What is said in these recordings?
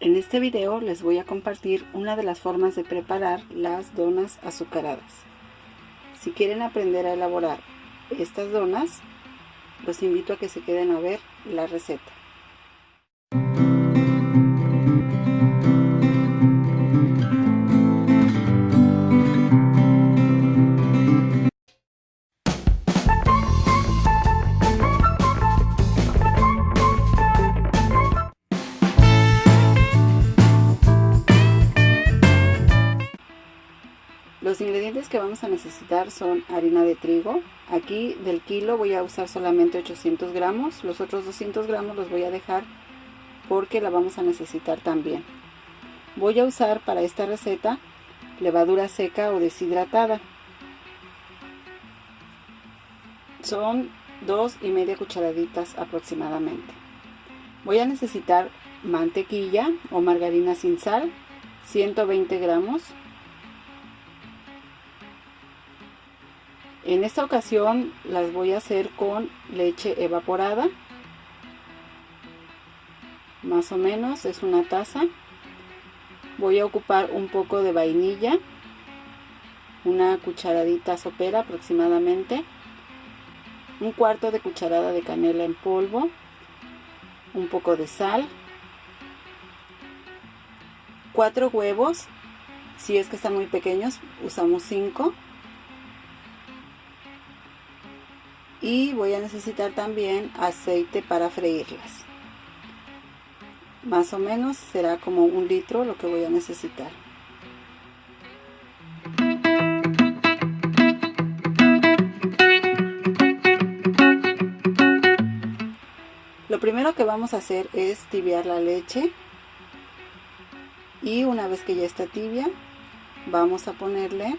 En este video les voy a compartir una de las formas de preparar las donas azucaradas. Si quieren aprender a elaborar estas donas, los invito a que se queden a ver la receta. Vamos a necesitar son harina de trigo. Aquí del kilo voy a usar solamente 800 gramos. Los otros 200 gramos los voy a dejar porque la vamos a necesitar también. Voy a usar para esta receta levadura seca o deshidratada. Son dos y media cucharaditas aproximadamente. Voy a necesitar mantequilla o margarina sin sal, 120 gramos En esta ocasión las voy a hacer con leche evaporada. Más o menos es una taza. Voy a ocupar un poco de vainilla. Una cucharadita sopera aproximadamente. Un cuarto de cucharada de canela en polvo. Un poco de sal. Cuatro huevos. Si es que están muy pequeños, usamos cinco y voy a necesitar también aceite para freírlas. Más o menos será como un litro lo que voy a necesitar. Lo primero que vamos a hacer es tibiar la leche y una vez que ya está tibia vamos a ponerle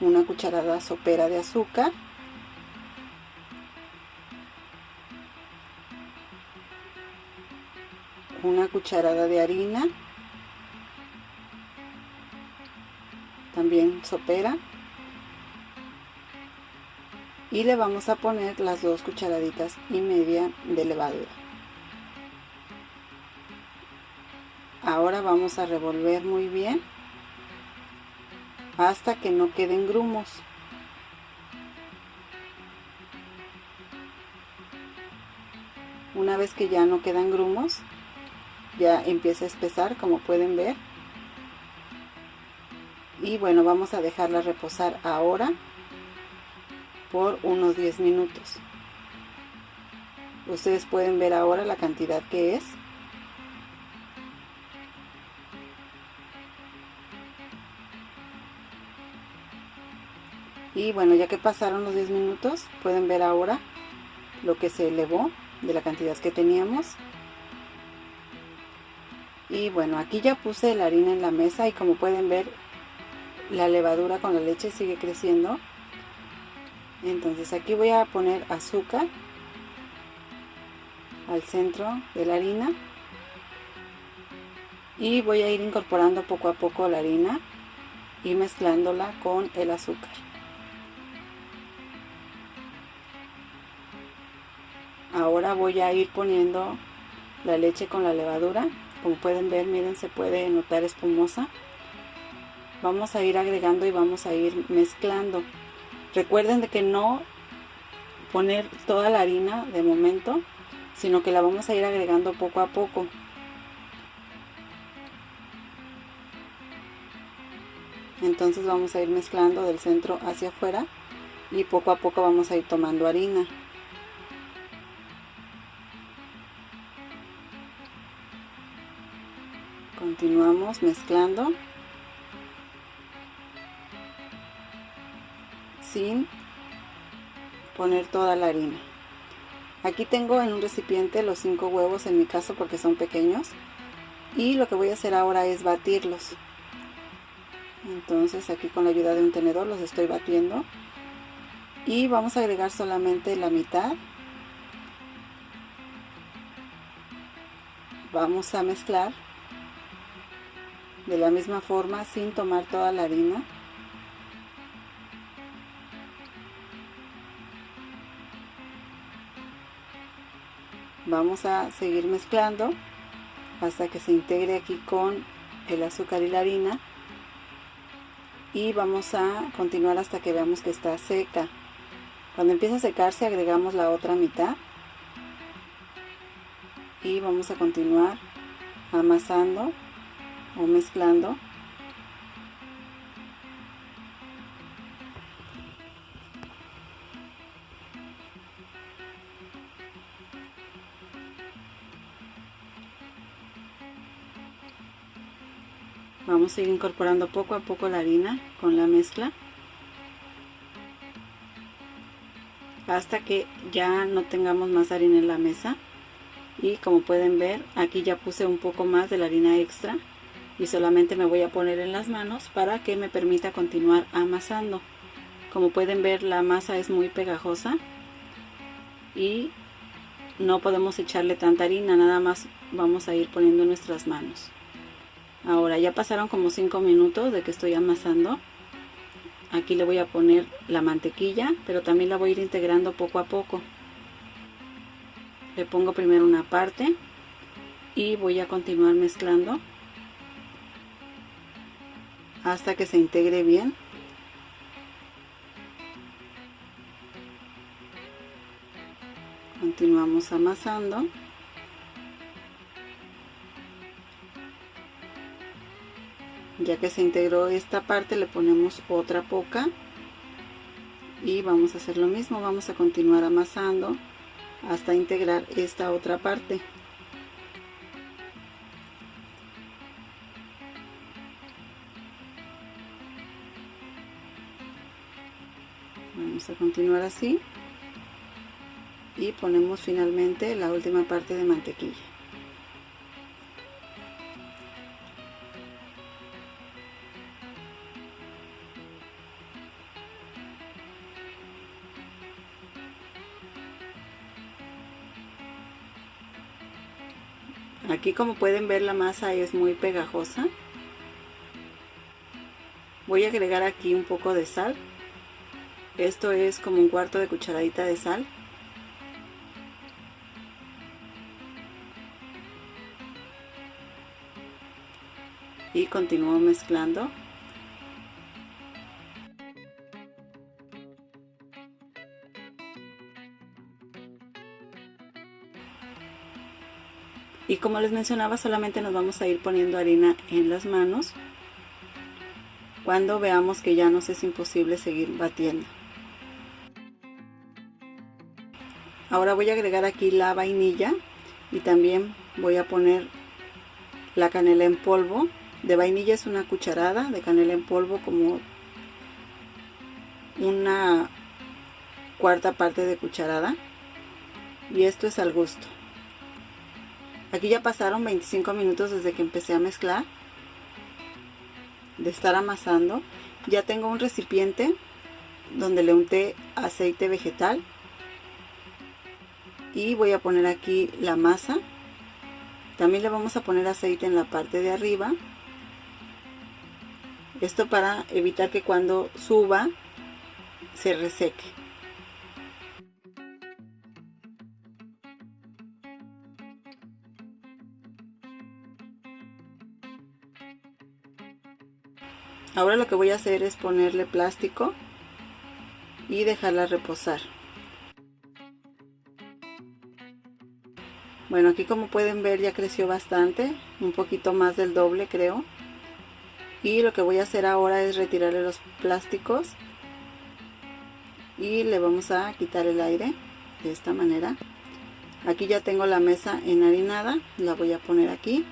una cucharada sopera de azúcar una cucharada de harina. También sopera. Y le vamos a poner las dos cucharaditas y media de levadura. Ahora vamos a revolver muy bien hasta que no queden grumos. Una vez que ya no quedan grumos ya empieza a espesar como pueden ver. Y bueno vamos a dejarla reposar ahora por unos 10 minutos. Ustedes pueden ver ahora la cantidad que es. Y bueno ya que pasaron los 10 minutos pueden ver ahora lo que se elevó de la cantidad que teníamos y bueno aquí ya puse la harina en la mesa y como pueden ver la levadura con la leche sigue creciendo. Entonces aquí voy a poner azúcar al centro de la harina. Y voy a ir incorporando poco a poco la harina y mezclándola con el azúcar. Ahora voy a ir poniendo la leche con la levadura como pueden ver miren se puede notar espumosa. Vamos a ir agregando y vamos a ir mezclando. Recuerden de que no poner toda la harina de momento sino que la vamos a ir agregando poco a poco. Entonces vamos a ir mezclando del centro hacia afuera y poco a poco vamos a ir tomando harina continuamos mezclando. Sin poner toda la harina. Aquí tengo en un recipiente los cinco huevos en mi caso porque son pequeños. Y lo que voy a hacer ahora es batirlos. Entonces aquí con la ayuda de un tenedor los estoy batiendo. Y vamos a agregar solamente la mitad. Vamos a mezclar de la misma forma sin tomar toda la harina. Vamos a seguir mezclando hasta que se integre aquí con el azúcar y la harina. Y vamos a continuar hasta que veamos que está seca. Cuando empieza a secarse agregamos la otra mitad. Y vamos a continuar amasando o mezclando. Vamos a ir incorporando poco a poco la harina con la mezcla. Hasta que ya no tengamos más harina en la mesa. Y como pueden ver aquí ya puse un poco más de la harina extra y solamente me voy a poner en las manos para que me permita continuar amasando. Como pueden ver la masa es muy pegajosa y no podemos echarle tanta harina nada más vamos a ir poniendo nuestras manos. Ahora ya pasaron como 5 minutos de que estoy amasando. Aquí le voy a poner la mantequilla pero también la voy a ir integrando poco a poco. Le pongo primero una parte y voy a continuar mezclando hasta que se integre bien. Continuamos amasando. Ya que se integró esta parte le ponemos otra poca. Y vamos a hacer lo mismo vamos a continuar amasando hasta integrar esta otra parte vamos a continuar así y ponemos finalmente la última parte de mantequilla Aquí como pueden ver la masa es muy pegajosa. Voy a agregar aquí un poco de sal. Esto es como un cuarto de cucharadita de sal. Y continúo mezclando. y como les mencionaba solamente nos vamos a ir poniendo harina en las manos cuando veamos que ya nos es imposible seguir batiendo ahora voy a agregar aquí la vainilla y también voy a poner la canela en polvo de vainilla es una cucharada de canela en polvo como una cuarta parte de cucharada y esto es al gusto Aquí ya pasaron 25 minutos desde que empecé a mezclar. De estar amasando. Ya tengo un recipiente donde le unté aceite vegetal. Y voy a poner aquí la masa. También le vamos a poner aceite en la parte de arriba. Esto para evitar que cuando suba se reseque. ahora lo que voy a hacer es ponerle plástico y dejarla reposar bueno aquí como pueden ver ya creció bastante un poquito más del doble creo. Y lo que voy a hacer ahora es retirarle los plásticos. Y le vamos a quitar el aire de esta manera. Aquí ya tengo la mesa enharinada la voy a poner aquí.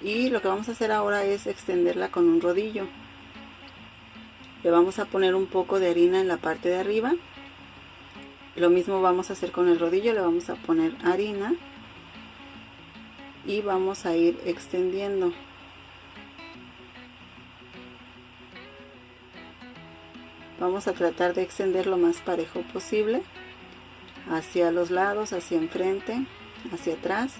Y lo que vamos a hacer ahora es extenderla con un rodillo. Le vamos a poner un poco de harina en la parte de arriba lo mismo vamos a hacer con el rodillo le vamos a poner harina y vamos a ir extendiendo vamos a tratar de extender lo más parejo posible hacia los lados, hacia enfrente, hacia atrás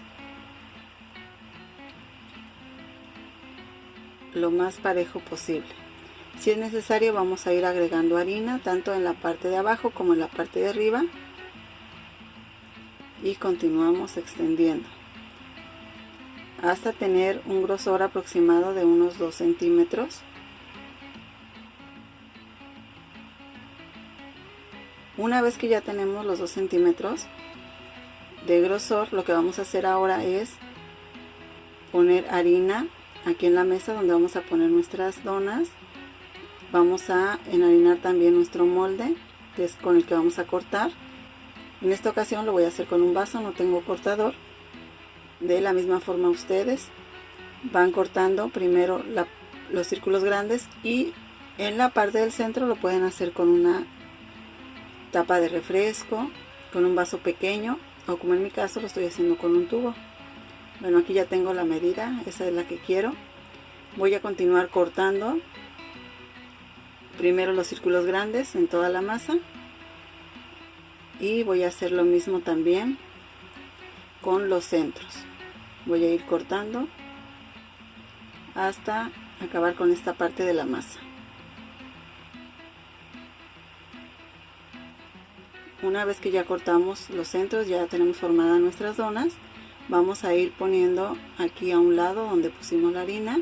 lo más parejo posible. Si es necesario vamos a ir agregando harina tanto en la parte de abajo como en la parte de arriba. Y continuamos extendiendo. Hasta tener un grosor aproximado de unos 2 centímetros. Una vez que ya tenemos los 2 centímetros de grosor lo que vamos a hacer ahora es poner harina aquí en la mesa donde vamos a poner nuestras donas vamos a enharinar también nuestro molde que es con el que vamos a cortar. En esta ocasión lo voy a hacer con un vaso no tengo cortador. De la misma forma ustedes van cortando primero los círculos grandes y en la parte del centro lo pueden hacer con una tapa de refresco con un vaso pequeño o como en mi caso lo estoy haciendo con un tubo. Bueno aquí ya tengo la medida esa es la que quiero. Voy a continuar cortando primero los círculos grandes en toda la masa y voy a hacer lo mismo también con los centros. Voy a ir cortando hasta acabar con esta parte de la masa. Una vez que ya cortamos los centros ya tenemos formadas nuestras donas vamos a ir poniendo aquí a un lado donde pusimos la harina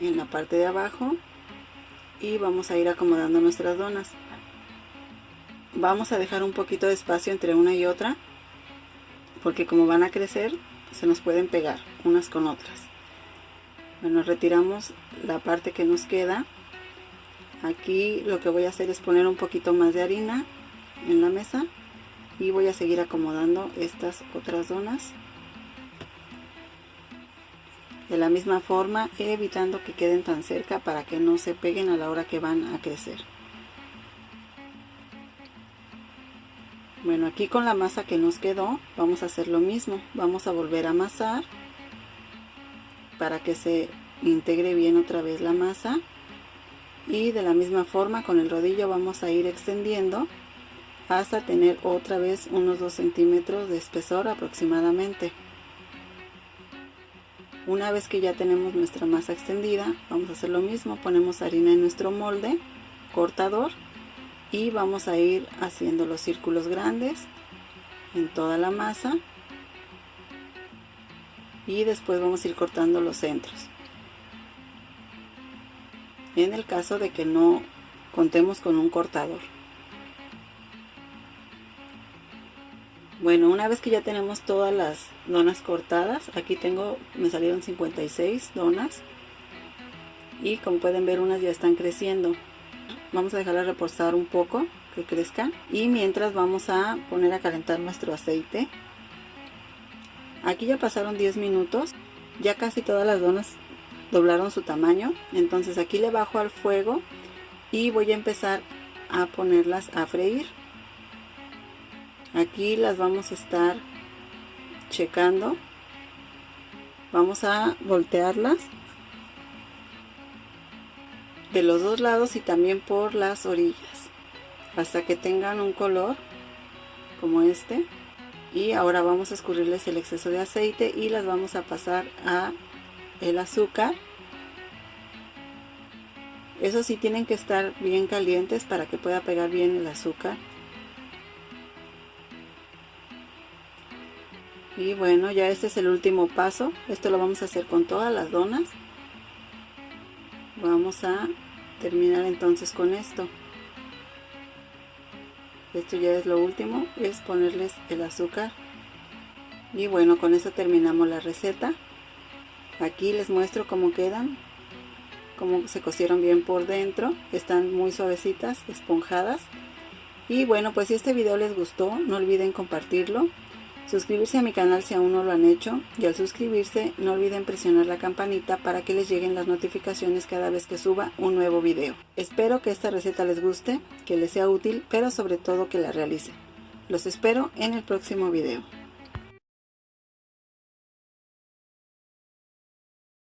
en la parte de abajo y vamos a ir acomodando nuestras donas. Vamos a dejar un poquito de espacio entre una y otra porque como van a crecer se nos pueden pegar unas con otras. Bueno retiramos la parte que nos queda. Aquí lo que voy a hacer es poner un poquito más de harina en la mesa y voy a seguir acomodando estas otras donas de la misma forma evitando que queden tan cerca para que no se peguen a la hora que van a crecer. Bueno aquí con la masa que nos quedó vamos a hacer lo mismo. Vamos a volver a amasar para que se integre bien otra vez la masa. Y de la misma forma con el rodillo vamos a ir extendiendo hasta tener otra vez unos 2 centímetros de espesor aproximadamente una vez que ya tenemos nuestra masa extendida, vamos a hacer lo mismo, ponemos harina en nuestro molde, cortador, y vamos a ir haciendo los círculos grandes en toda la masa. Y después vamos a ir cortando los centros. En el caso de que no contemos con un cortador. Bueno, una vez que ya tenemos todas las donas cortadas, aquí tengo, me salieron 56 donas. Y como pueden ver unas ya están creciendo. Vamos a dejarlas reposar un poco, que crezcan. Y mientras vamos a poner a calentar nuestro aceite. Aquí ya pasaron 10 minutos, ya casi todas las donas doblaron su tamaño, entonces aquí le bajo al fuego y voy a empezar a ponerlas a freír aquí las vamos a estar checando. Vamos a voltearlas de los dos lados y también por las orillas hasta que tengan un color como este. Y ahora vamos a escurrirles el exceso de aceite y las vamos a pasar a el azúcar. Eso sí tienen que estar bien calientes para que pueda pegar bien el azúcar y bueno ya este es el último paso. Esto lo vamos a hacer con todas las donas. Vamos a terminar entonces con esto. Esto ya es lo último es ponerles el azúcar. Y bueno con eso terminamos la receta. Aquí les muestro cómo quedan cómo se cocieron bien por dentro. Están muy suavecitas esponjadas. Y bueno pues si este video les gustó no olviden compartirlo suscribirse a mi canal si aún no lo han hecho y al suscribirse no olviden presionar la campanita para que les lleguen las notificaciones cada vez que suba un nuevo video. Espero que esta receta les guste, que les sea útil, pero sobre todo que la realicen. Los espero en el próximo video.